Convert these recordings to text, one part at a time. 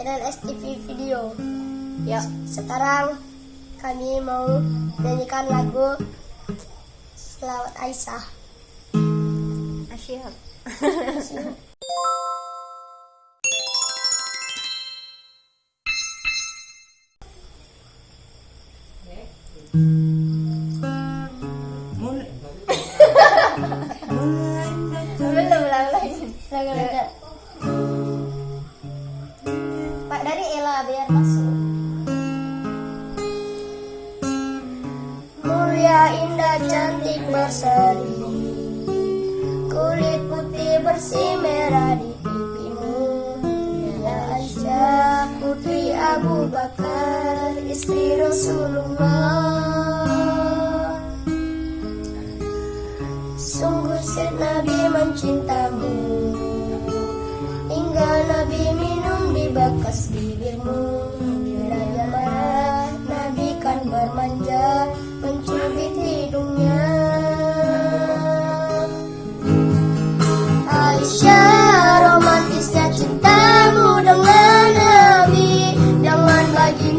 channel STV Video. Ya, Sekarang kami mau nyanyikan lagu Selawat Aisyah. asyik. Cantik berseri. Kulit putih bersih merah di pipimu. Ya Aisyah putri Abu Bakar Istri Rasulullah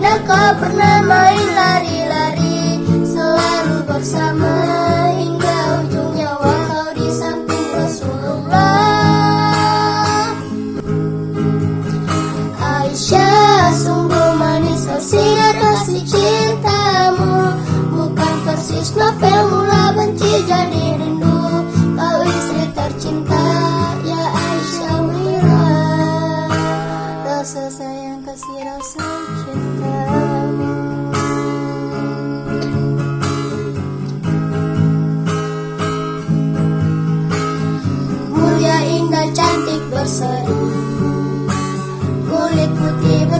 baginda kau pernah main lari-lari Selalu bersama hingga ujung nyawa kau di samping Rasulullah. Aisyah sungguh manis wasiat kasih cintamu. Bukan persis novel mula benci jadi rindu. Kau istri tercinta ya Aisyah Wira. Rasa sayang kasih rasa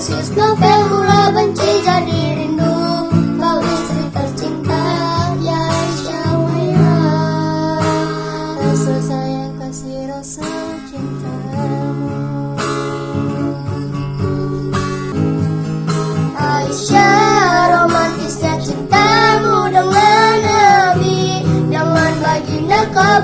Persis novel mula benci jadi rindu. Kau istri tercinta ya Aisyah Waira Rasa sayang kasih rasa cintamu. Aisyah romantisnya cintamu dengan Nabi. Jangan baginda kau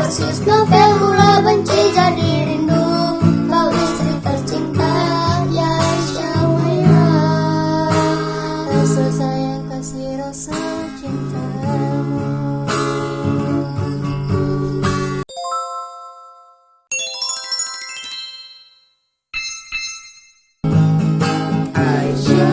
persis novel mula benci jadi rindu. Kau istri tercinta ya Aisyah Waira Rasa sayang kasih rasa cintamu. Aisyah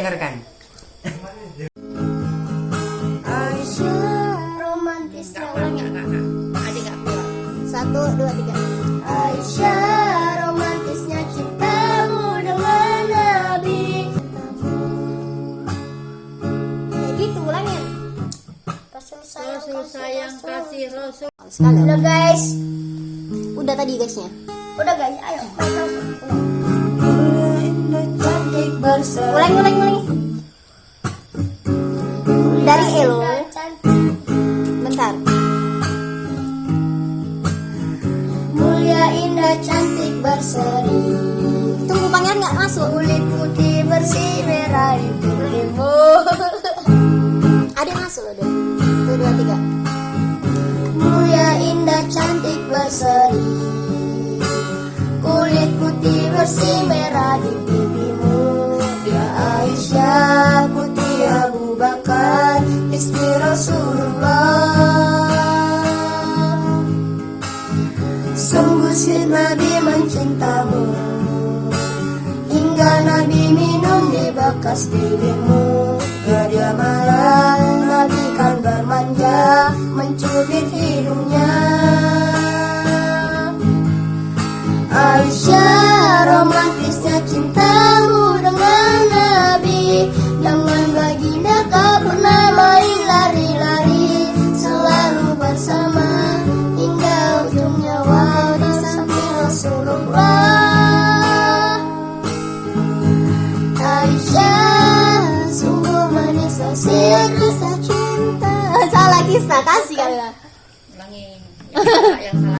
dengarkan Aisyah Ulangi kakak. Adik gak kuat. Satu, dua, tiga. Aisyah romantisnya cintamu dengan Nabi Kayak gitu ulangin. Rasul sayang Rasul sayang kasih Rasul. Sekali. Udah guys Udah tadi guysnya. Udah guys ayo Rasul Cantik berseri Ulangi, ulangi, ulangi. Dari Elo. Bentar. Mulia indah cantik berseri Tunggu pangeran nggak masuk. Kulit putih bersih merah di tubuhmu Adik masuk loh deh. Tuh dua tiga. Mulia indah cantik berseri Kulit putih bersih merah di pipimu. Ya Aisyah putih Abu Bakar Istri Rasulullah Sungguh si Nabi mencintamu. Hingga Nabi minum di bekas bibirmu Ya dia marah kisah cinta Salah kisah kasih lah. ulangi yang salah yang salah